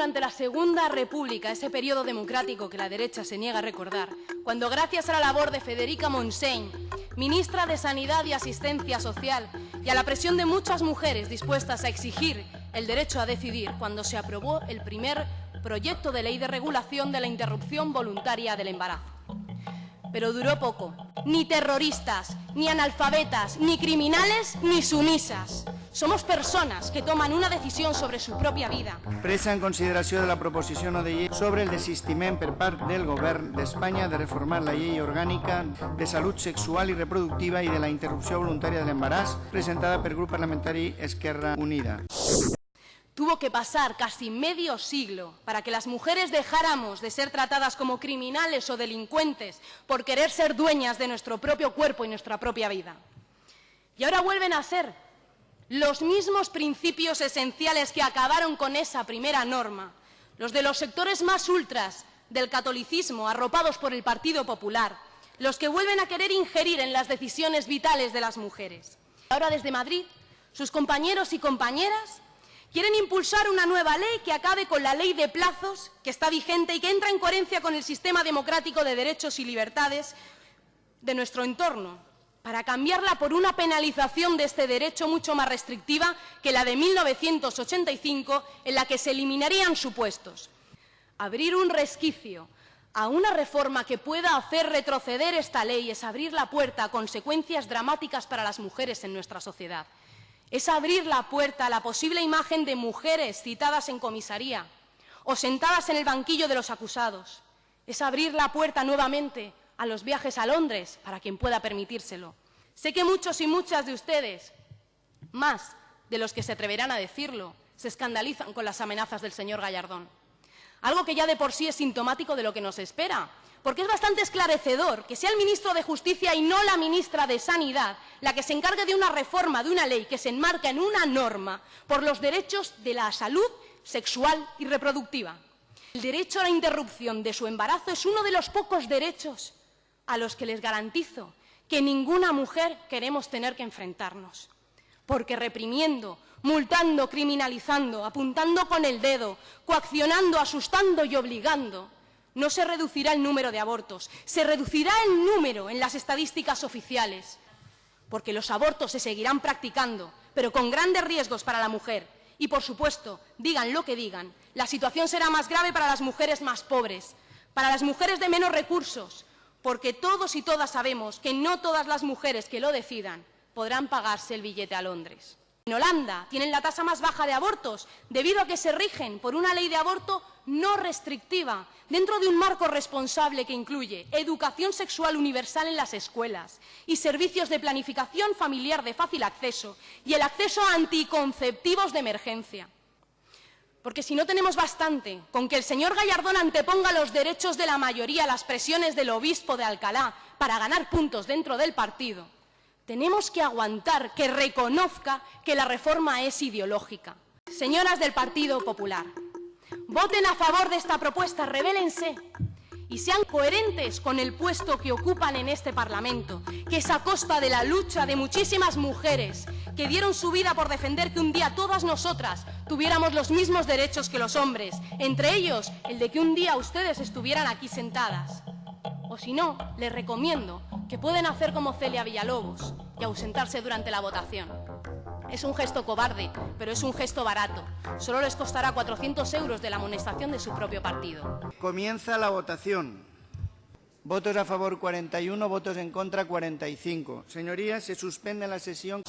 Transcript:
durante la Segunda República, ese periodo democrático que la derecha se niega a recordar, cuando gracias a la labor de Federica Montseny, ministra de Sanidad y Asistencia Social, y a la presión de muchas mujeres dispuestas a exigir el derecho a decidir, cuando se aprobó el primer proyecto de ley de regulación de la interrupción voluntaria del embarazo. Pero duró poco. Ni terroristas, ni analfabetas, ni criminales, ni sumisas. Somos persones que tomen una decisió sobre su pròpia vida. Presa en consideració de la proposició no de llei sobre el desistiment per part del govern d'Espanya de reformar la llei orgànica de salut sexual i reproductiva i de la interrupció voluntària de l'embaràs, presentada per grup parlamentari Esquerra Unida. Tuvo que pasar casi medio siglo para que las mujeres dejáramos de ser tratadas como criminales o delincuentes por querer ser dueñas de nuestro propio cuerpo y nuestra propia vida. Y ahora vuelven a ser los mismos principios esenciales que acabaron con esa primera norma, los de los sectores más ultras del catolicismo arropados por el Partido Popular, los que vuelven a querer ingerir en las decisiones vitales de las mujeres. Ahora desde Madrid, sus compañeros y compañeras Quieren impulsar una nueva ley que acabe con la ley de plazos que está vigente y que entra en coherencia con el sistema democrático de derechos y libertades de nuestro entorno, para cambiarla por una penalización de este derecho mucho más restrictiva que la de 1985, en la que se eliminarían supuestos. Abrir un resquicio a una reforma que pueda hacer retroceder esta ley es abrir la puerta a consecuencias dramáticas para las mujeres en nuestra sociedad es abrir la puerta a la posible imagen de mujeres citadas en comisaría o sentadas en el banquillo de los acusados. Es abrir la puerta nuevamente a los viajes a Londres para quien pueda permitírselo. Sé que muchos y muchas de ustedes, más de los que se atreverán a decirlo, se escandalizan con las amenazas del señor Gallardón. Algo que ya de por sí es sintomático de lo que nos espera, porque es bastante esclarecedor que sea el ministro de Justicia y no la ministra de Sanidad la que se encargue de una reforma de una ley que se enmarca en una norma por los derechos de la salud sexual y reproductiva. El derecho a la interrupción de su embarazo es uno de los pocos derechos a los que les garantizo que ninguna mujer queremos tener que enfrentarnos. Porque reprimiendo, multando, criminalizando, apuntando con el dedo, coaccionando, asustando y obligando, no se reducirá el número de abortos, se reducirá el número en las estadísticas oficiales, porque los abortos se seguirán practicando, pero con grandes riesgos para la mujer. Y, por supuesto, digan lo que digan, la situación será más grave para las mujeres más pobres, para las mujeres de menos recursos, porque todos y todas sabemos que no todas las mujeres que lo decidan podrán pagarse el billete a Londres. En Holanda tienen la tasa más baja de abortos debido a que se rigen por una ley de aborto no restrictiva, dentro de un marco responsable que incluye educación sexual universal en las escuelas y servicios de planificación familiar de fácil acceso y el acceso a anticonceptivos de emergencia. Porque si no tenemos bastante con que el señor Gallardón anteponga los derechos de la mayoría a las presiones del obispo de Alcalá para ganar puntos dentro del partido, tenemos que aguantar que reconozca que la reforma es ideológica. Señoras del Partido Popular, Voten a favor de esta propuesta, revélense y sean coherentes con el puesto que ocupan en este Parlamento, que es a costa de la lucha de muchísimas mujeres que dieron su vida por defender que un día todas nosotras tuviéramos los mismos derechos que los hombres, entre ellos el de que un día ustedes estuvieran aquí sentadas. O si no, les recomiendo que pueden hacer como Celia Villalobos y ausentarse durante la votación. Es un gesto cobarde, pero es un gesto barato. Solo les costará 400 euros de la amonestación de su propio partido. Comienza la votación. Votos a favor 41, votos en contra 45. Señorías, se suspende la sesión.